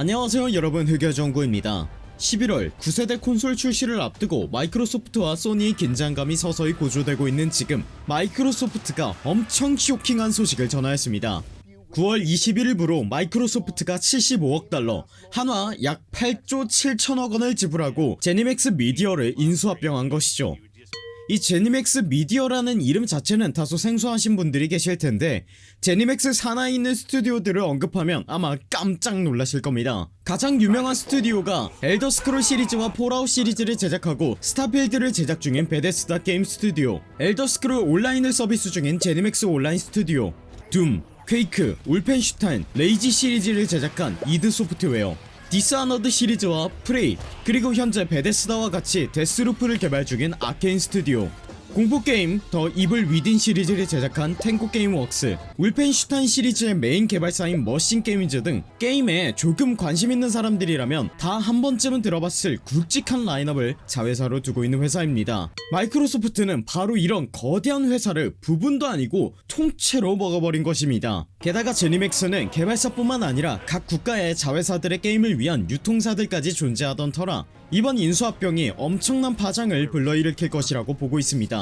안녕하세요 여러분. 흑여정구입니다. 11월 9세대 콘솔 출시를 앞두고 마이크로소프트와 소니의 긴장감이 서서히 고조되고 있는 지금 마이크로소프트가 엄청 쇼킹한 소식을 전하였습니다. 9월 21일부로 마이크로소프트가 75억 달러 한화 약 8조 7천억원을 지불하고 제니맥스 미디어를 인수합병한 것이죠 이 제니맥스 미디어라는 이름 자체는 다소 생소하신 분들이 계실텐데 제니맥스 산하에 있는 스튜디오들을 언급하면 아마 깜짝 놀라실 겁니다. 가장 유명한 스튜디오가 엘더스크롤 시리즈와 폴아웃 시리즈를 제작하고 스타필드를 제작 중인 베데스다 게임 스튜디오 엘더스크롤 온라인을 서비스 중인 제니맥스 온라인 스튜디오 둠, 퀘이크, 울펜슈타인, 레이지 시리즈를 제작한 이드 소프트웨어 디스아너드 시리즈와 프레이 그리고 현재 베데스다와 같이 데스루프를 개발 중인 아케인 스튜디오 공포게임 더 이블 위딘 시리즈를 제작한 탱고 게임웍스 울펜슈타인 시리즈의 메인 개발사인 머신 게임즈 등 게임에 조금 관심 있는 사람들이라면 다 한 번쯤은 들어봤을 굵직한 라인업을 자회사로 두고 있는 회사입니다. 마이크로소프트는 바로 이런 거대한 회사를 부분도 아니고 통째로 먹어버린 것입니다. 게다가 제니맥스는 개발사뿐만 아니라 각 국가의 자회사들의 게임을 위한 유통사들까지 존재하던 터라 이번 인수합병이 엄청난 파장을 불러일으킬 것이라고 보고 있습니다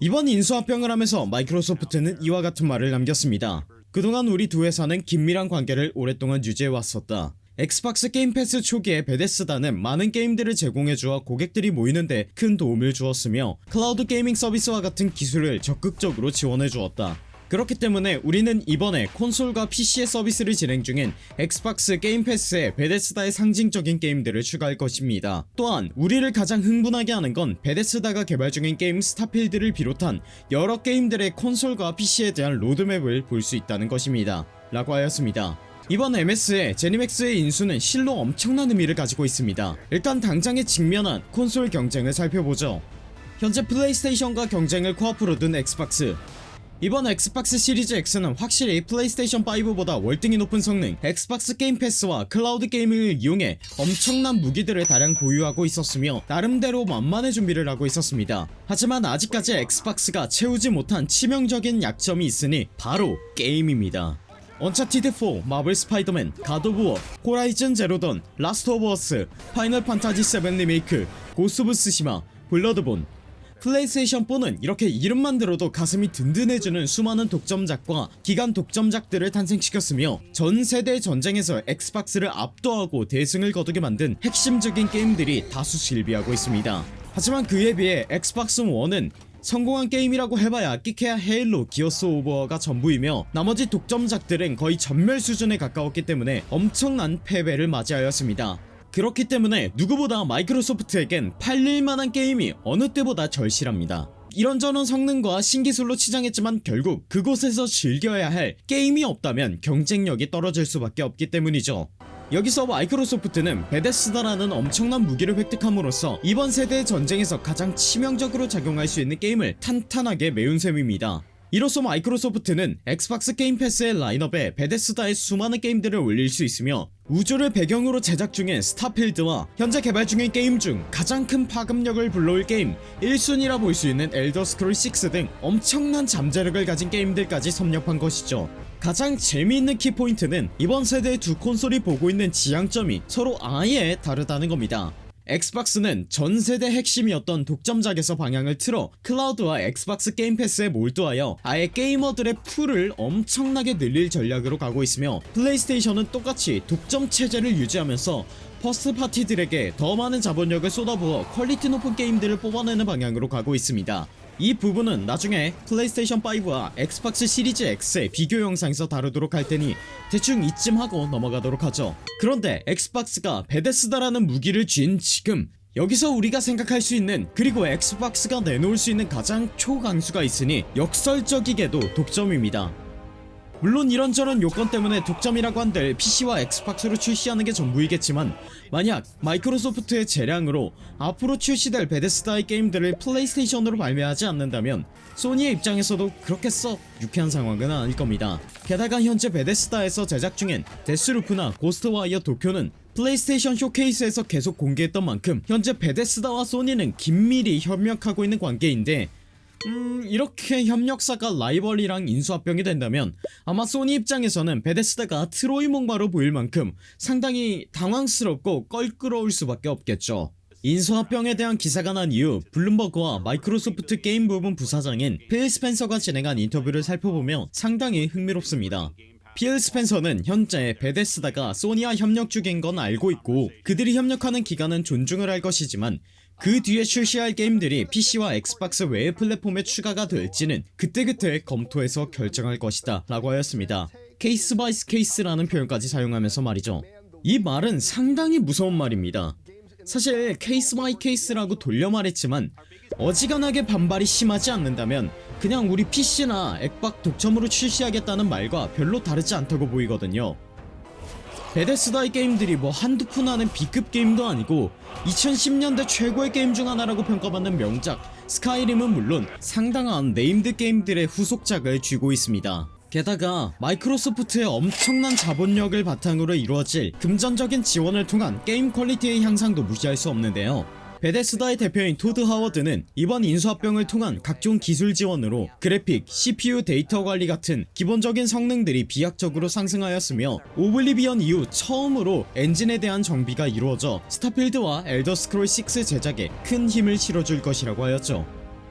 이번 인수합병을 하면서 마이크로소프트는 이와 같은 말을 남겼습니다. 그동안 우리 두 회사는 긴밀한 관계를 오랫동안 유지해왔었다. 엑스박스 게임 패스 초기에 베데스다는 많은 게임들을 제공해주어 고객들이 모이는데 큰 도움을 주었으며 cloud gaming 서비스와 같은 기술을 적극적으로 지원해주었다 그렇기 때문에 우리는 이번에 콘솔과 PC의 서비스를 진행 중인 엑스박스 게임 패스에 베데스다의 상징적인 게임들을 추가할 것입니다. 또한 우리를 가장 흥분하게 하는 건 베데스다가 개발 중인 게임 스타필드를 비롯한 여러 게임들의 콘솔과 PC에 대한 로드맵을 볼 수 있다는 것입니다. 라고 하였습니다. 이번 MS의 제니맥스의 인수는 실로 엄청난 의미를 가지고 있습니다. 일단 당장에 직면한 콘솔 경쟁을 살펴보죠. 현재 플레이스테이션과 경쟁을 코앞으로 둔 엑스박스 이번 엑스박스 시리즈 X는 확실히 플레이스테이션 5보다 월등히 높은 성능 엑스박스 게임 패스와 cloud gaming을 이용해 엄청난 무기들을 다량 보유하고 있었으며 나름대로 만반의 준비를 하고 있었습니다. 하지만 아직까지 엑스박스가 채우지 못한 치명적인 약점이 있으니 바로 게임입니다. 언차티드4, 마블 스파이더맨, 갓 오브 워, 호라이즌 제로던, 라스트 오브 어스, 파이널 판타지 7 리메이크, 고스트 오브 쓰시마, 블러드본 플레이스테이션 4는 이렇게 이름만 들어도 가슴이 든든해지는 수많은 독점작과 기간 독점작들을 탄생시켰으며 전 세대 전쟁에서 엑스박스를 압도하고 대승을 거두게 만든 핵심적인 게임들이 다수 즐비하고 있습니다. 하지만 그에 비해 엑스박스 1은 성공한 게임이라고 해봐야 끽해야 헤일로 기어스 오브 워가 전부이며 나머지 독점작들은 거의 전멸 수준에 가까웠기 때문에 엄청난 패배를 맞이하였습니다 그렇기 때문에 누구보다 마이크로소프트에겐 팔릴만한 게임이 어느 때보다 절실합니다. 이런저런 성능과 신기술로 치장했지만 결국 그곳에서 즐겨야 할 게임이 없다면 경쟁력이 떨어질 수밖에 없기 때문이죠. 여기서 마이크로소프트는 베데스다라는 엄청난 무기를 획득함으로써 이번 세대의 전쟁에서 가장 치명적으로 작용할 수 있는 게임을 탄탄하게 메운 셈입니다. 이로써 마이크로소프트는 엑스박스 게임 패스의 라인업에 베데스다의 수많은 게임들을 올릴 수 있으며 우주를 배경으로 제작 중인 스타필드와 현재 개발 중인 게임 중 가장 큰 파급력을 불러올 게임 1순위라 볼 수 있는 엘더스크롤 6 등 엄청난 잠재력을 가진 게임들까지 섭렵한 것이죠. 가장 재미있는 키포인트는 이번 세대의 두 콘솔이 보고 있는 지향점이 서로 아예 다르다는 겁니다 엑스박스는 전세대 핵심이었던 독점작에서 방향을 틀어 클라우드와 엑스박스 게임 패스에 몰두하여 아예 게이머들의 풀을 엄청나게 늘릴 전략으로 가고 있으며 플레이스테이션은 똑같이 독점 체제를 유지하면서 first party들에게 더 많은 자본력을 쏟아부어 퀄리티 높은 게임들을 뽑아내는 방향으로 가고 있습니다 이 부분은 나중에 플레이스테이션5와 엑스박스 시리즈 X의 비교 영상에서 다루도록 할테니 대충 이쯤 하고 넘어가도록 하죠. 그런데 엑스박스가 베데스다라는 무기를 쥔 지금 여기서 우리가 생각할 수 있는 그리고 엑스박스가 내놓을 수 있는 가장 초강수가 있으니 역설적이게도 독점입니다 물론 이런저런 요건 때문에 독점이라고 한들 PC와 엑스박스로 출시하는 게 전부이겠지만 만약 마이크로소프트의 재량으로 앞으로 출시될 베데스다의 게임들을 플레이스테이션으로 발매하지 않는다면 소니의 입장에서도 그렇게 썩 유쾌한 상황은 아닐 겁니다. 게다가 현재 베데스다에서 제작 중인 데스루프나 고스트와이어 도쿄는 플레이스테이션 쇼케이스에서 계속 공개했던 만큼 현재 베데스다와 소니는 긴밀히 협력하고 있는 관계인데 음 이렇게 협력사가 라이벌이랑 인수합병이 된다면 아마 소니 입장에서는 베데스다가 트로이 목마로 보일 만큼 상당히 당황스럽고 껄끄러울 수밖에 없겠죠. 인수합병에 대한 기사가 난 이후 블룸버그와 마이크로소프트 게임 부분 부사장인 필 스펜서가 진행한 인터뷰를 살펴보면 상당히 흥미롭습니다. 필 스펜서는 현재 베데스다가 소니와 협력 중인 건 알고 있고 그들이 협력하는 기간은 존중을 할 것이지만 그 뒤에 출시할 게임들이 PC와 엑스박스 외의 플랫폼에 추가가 될지는 그때그때 검토해서 결정할 것이다 라고 하였습니다. case by case라는 표현까지 사용하면서 말이죠. 이 말은 상당히 무서운 말입니다. 사실 case by case라고 돌려 말했지만 어지간하게 반발이 심하지 않는다면 그냥 우리 PC나 엑박 독점으로 출시하겠다는 말과 별로 다르지 않다고 보이거든요 베데스다의 게임들이 뭐 한두 푼 하는 B급 게임도 아니고 2010년대 최고의 게임 중 하나라고 평가받는 명작 스카이림은 물론 상당한 named 게임들의 후속작을 쥐고 있습니다. 게다가 마이크로소프트의 엄청난 자본력을 바탕으로 이루어질 금전적인 지원을 통한 게임 퀄리티의 향상도 무시할 수 없는데요 베데스다의 대표인 토드 하워드는 이번 인수합병을 통한 각종 기술 지원으로 그래픽, CPU 데이터 관리 같은 기본적인 성능들이 비약적으로 상승하였으며 오블리비언 이후 처음으로 엔진에 대한 정비가 이루어져 스타필드와 엘더스크롤6 제작에 큰 힘을 실어줄 것이라고 하였죠.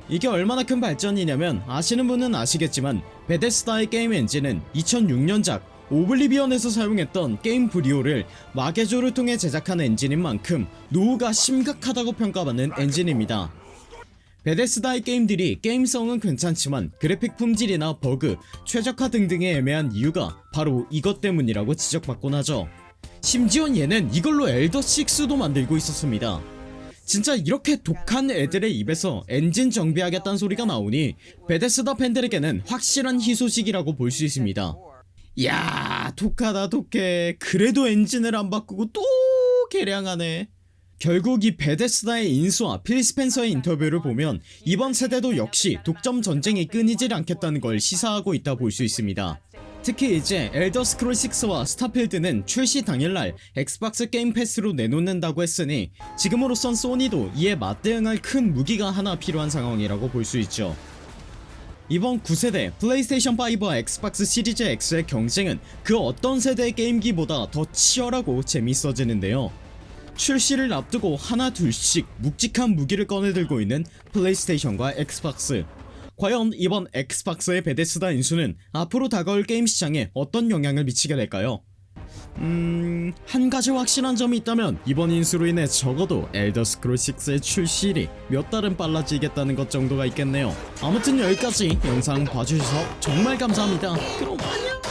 이게 얼마나 큰 발전이냐면 아시는 분은 아시겠지만 베데스다의 게임 엔진은 2006년작 오블리비언에서 사용했던 게임브리오를 마개조를 통해 제작한 엔진인 만큼 노후가 심각하다고 평가받는 엔진입니다. 베데스다의 게임들이 게임성은 괜찮지만 그래픽 품질이나 버그, 최적화 등등의 애매한 이유가 바로 이것 때문이라고 지적받곤 하죠. 심지어 얘는 이걸로 엘더6도 만들고 있었습니다. 진짜 이렇게 독한 애들의 입에서 엔진 정비하겠다는 소리가 나오니 베데스다 팬들에게는 확실한 희소식이라고 볼 수 있습니다 야 독하다 독해. 그래도 엔진을 안 바꾸고 또 개량하네. 결국 이 베데스다의 인수와 필 스펜서의 인터뷰를 보면 이번 세대도 역시 독점 전쟁이 끊이질 않겠다는 걸 시사하고 있다 볼 수 있습니다. 특히 이제 엘더 스크롤 6와 스타필드는 출시 당일날 엑스박스 게임 패스로 내놓는다고 했으니 지금으로선 소니도 이에 맞대응할 큰 무기가 하나 필요한 상황이라고 볼 수 있죠 이번 9세대 플레이스테이션 5와 엑스박스 시리즈 X의 경쟁은 그 어떤 세대의 게임기보다 더 치열하고 재밌어지는데요 출시를 앞두고 하나 둘씩 묵직한 무기를 꺼내들고 있는 플레이스테이션과 엑스박스 과연 이번 엑스박스의 베데스다 인수는 앞으로 다가올 게임 시장에 어떤 영향을 미치게 될까요? 음... 한 가지 확실한 점이 있다면 이번 인수로 인해 적어도 엘더스크롤6의 출시일이 몇 달은 빨라지겠다는 것 정도가 있겠네요. 아무튼 여기까지 영상 봐주셔서 정말 감사합니다. 그럼 안녕